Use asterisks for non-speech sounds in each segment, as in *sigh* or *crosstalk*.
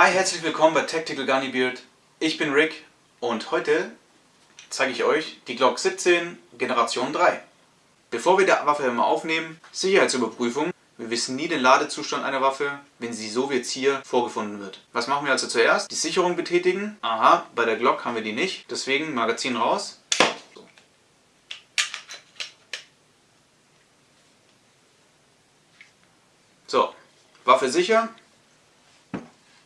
Hi, herzlich willkommen bei Tactical Gunny Beard. Ich bin Rick und heute zeige ich euch die Glock 17 Generation 3. Bevor wir die Waffe immer aufnehmen, Sicherheitsüberprüfung. Wir wissen nie den Ladezustand einer Waffe, wenn sie so wie jetzt hier vorgefunden wird. Was machen wir also zuerst? Die Sicherung betätigen. Aha, bei der Glock haben wir die nicht. Deswegen Magazin raus. So, Waffe sicher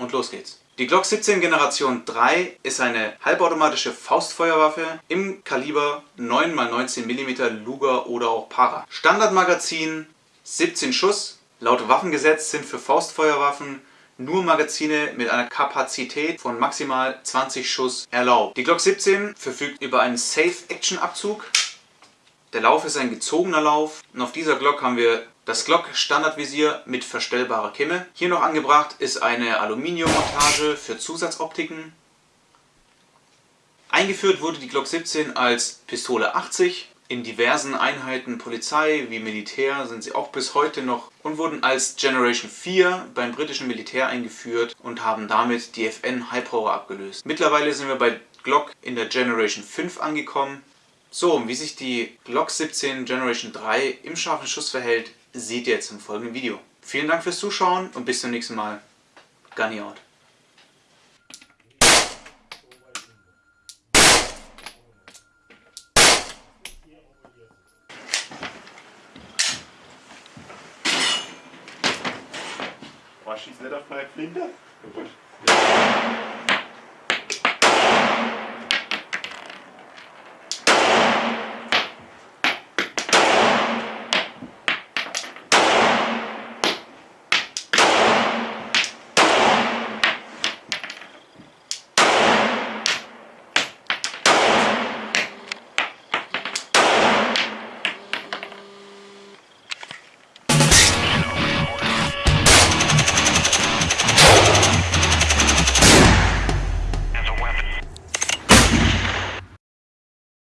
und los geht's. Die Glock 17 Generation 3 ist eine halbautomatische Faustfeuerwaffe im Kaliber 9x19 mm Luger oder auch Para. Standardmagazin 17 Schuss. Laut Waffengesetz sind für Faustfeuerwaffen nur Magazine mit einer Kapazität von maximal 20 Schuss erlaubt. Die Glock 17 verfügt über einen Safe Action Abzug. Der Lauf ist ein gezogener Lauf und auf dieser Glock haben wir das Glock Standardvisier mit verstellbarer Kimme. Hier noch angebracht ist eine Aluminiummontage für Zusatzoptiken. Eingeführt wurde die Glock 17 als Pistole 80. In diversen Einheiten Polizei wie Militär sind sie auch bis heute noch und wurden als Generation 4 beim britischen Militär eingeführt und haben damit die FN High Power abgelöst. Mittlerweile sind wir bei Glock in der Generation 5 angekommen. So, wie sich die Glock 17 Generation 3 im scharfen Schuss verhält, seht ihr jetzt im folgenden Video. Vielen Dank fürs Zuschauen und bis zum nächsten Mal. Gunny out. Was schießt nicht auf meine Flinte? *laughs*